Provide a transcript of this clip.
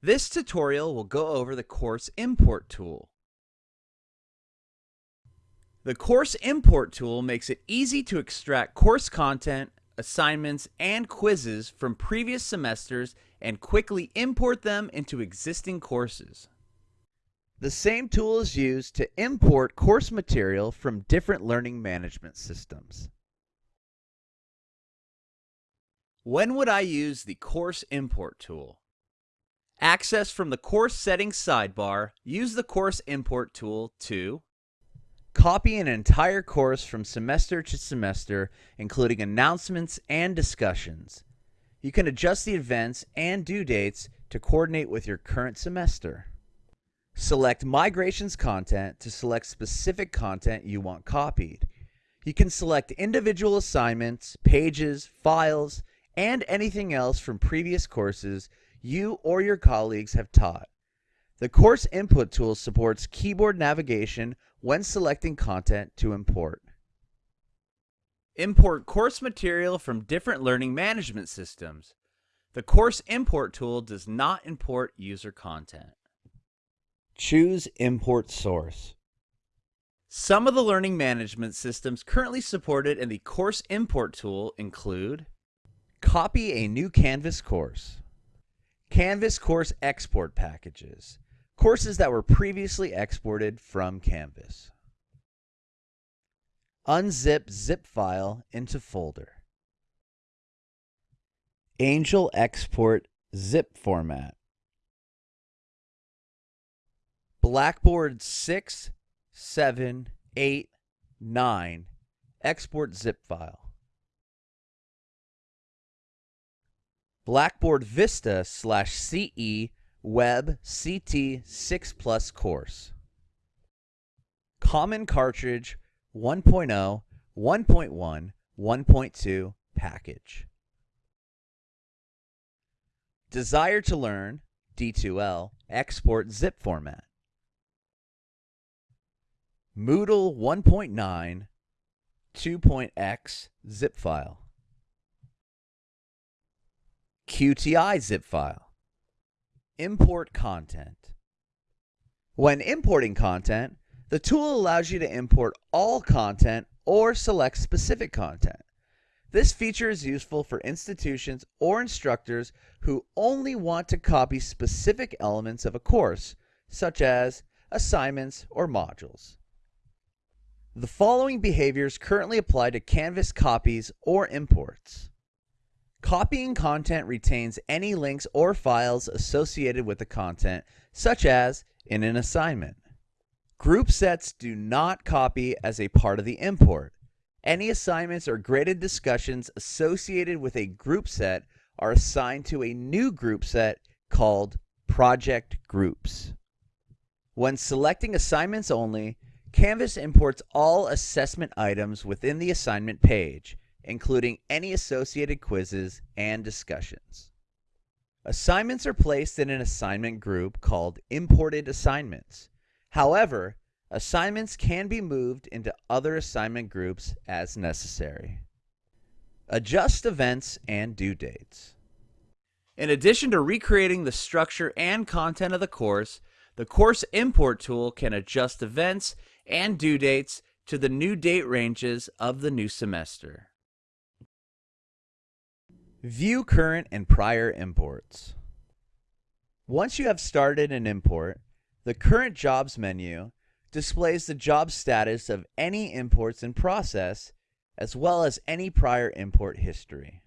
This tutorial will go over the Course Import tool. The Course Import tool makes it easy to extract course content, assignments, and quizzes from previous semesters and quickly import them into existing courses. The same tool is used to import course material from different learning management systems. When would I use the Course Import tool? Access from the Course Settings sidebar, use the Course Import tool to Copy an entire course from semester to semester, including announcements and discussions. You can adjust the events and due dates to coordinate with your current semester. Select Migrations Content to select specific content you want copied. You can select individual assignments, pages, files, and anything else from previous courses you or your colleagues have taught. The Course Import tool supports keyboard navigation when selecting content to import. Import course material from different learning management systems. The Course Import tool does not import user content. Choose Import Source. Some of the learning management systems currently supported in the Course Import tool include Copy a new Canvas course. Canvas course export packages. Courses that were previously exported from Canvas. Unzip zip file into folder. Angel export zip format. Blackboard 6, 7, 8, 9 export zip file. Blackboard Vista slash CE Web CT 6 Plus course. Common Cartridge 1.0, 1.1, 1.2 package. Desire to learn D2L export zip format. Moodle 1.9 2.x zip file. QTI zip file. Import content. When importing content, the tool allows you to import all content or select specific content. This feature is useful for institutions or instructors who only want to copy specific elements of a course, such as assignments or modules. The following behaviors currently apply to Canvas copies or imports. Copying content retains any links or files associated with the content, such as in an assignment. Group sets do not copy as a part of the import. Any assignments or graded discussions associated with a group set are assigned to a new group set called project groups. When selecting assignments only, Canvas imports all assessment items within the assignment page including any associated quizzes and discussions. Assignments are placed in an assignment group called Imported Assignments. However, assignments can be moved into other assignment groups as necessary. Adjust events and due dates. In addition to recreating the structure and content of the course, the Course Import tool can adjust events and due dates to the new date ranges of the new semester. View current and prior imports. Once you have started an import, the Current Jobs menu displays the job status of any imports in process as well as any prior import history.